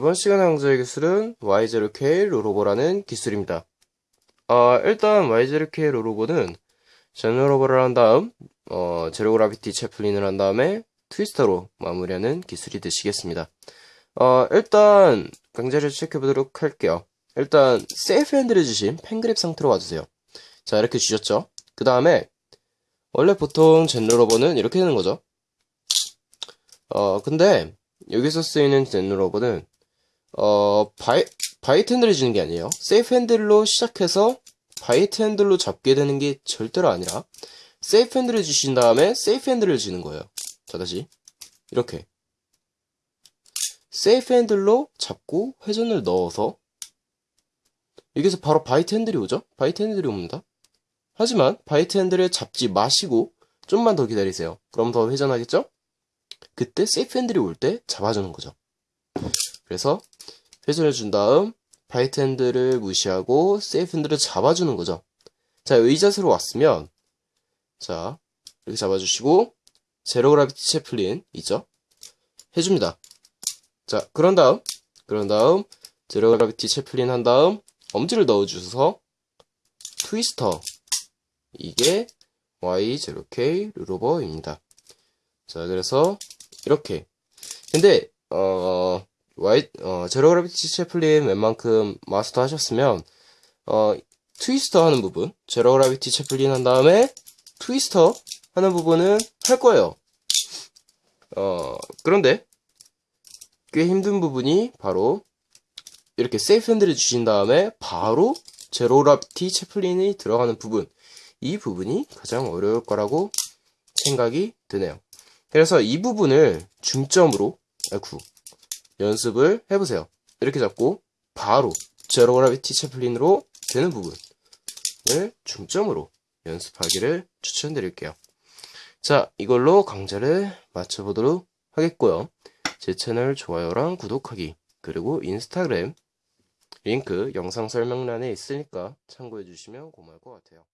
이번 시간에 강좌의 기술은 Y0K 로로버라는 기술입니다. 어, 일단 Y0K 로로버는 Zen rollover를 한 다음 어, zero gravity Chaplin을 한 다음에 twister로 마무리하는 기술이 되시겠습니다. 어, 일단 강좌를 체크해 보도록 할게요. 일단 safe handle을 주신 pen grip 상태로 와주세요. 자 이렇게 주셨죠? 그 다음에 원래 보통 Zen rollover는 이렇게 되는 거죠. 어 근데 여기서 쓰이는 Zen rollover는 어 바이 bite handle을 주는 게 아니에요. safe handle로 시작해서 bite handle로 잡게 되는 게 절대로 아니라 safe handle을 주신 다음에 safe handle을 주는 거예요. 자 다시 이렇게 safe handle로 잡고 회전을 넣어서 여기서 바로 bite handle이 오죠? bite handle이 옵니다. 하지만 bite handle을 잡지 마시고 좀만 더 기다리세요. 그럼 더 회전하겠죠? 그때 safe handle이 올 때 잡아주는 거죠. 그래서 회전을 준 다음 bite handle을 무시하고 safe handle을 잡아주는 거죠. 자, 이 자세로 왔으면 자, 이렇게 잡아주시고 zero gravity Chaplin 있죠? 해줍니다. 자, 그런 다음 그런 다음 zero gravity Chaplin 한 다음 엄지를 넣어주셔서 트위스터 이게 Y0K 루로버입니다. 자, 그래서 이렇게 근데 어 Y 어 제로 그래비티 채플린 웬만큼 마스터 하셨으면 어 트위스터 하는 부분 제로 그래비티 채플린 한 다음에 트위스터 하는 부분은 할 거예요. 어 그런데 꽤 힘든 부분이 바로 이렇게 세이프 핸들을 주신 다음에 바로 제로 그래비티 채플린이 들어가는 부분 이 부분이 가장 어려울 거라고 생각이 드네요. 그래서 이 부분을 중점으로 아이쿠, 연습을 해보세요. 이렇게 잡고 바로 제로 그라비티 채플린으로 되는 부분을 중점으로 연습하기를 추천드릴게요. 자, 이걸로 강좌를 마쳐보도록 하겠고요. 제 채널 좋아요랑 구독하기 그리고 인스타그램 링크 영상 설명란에 있으니까 참고해 주시면 고마울 것 같아요.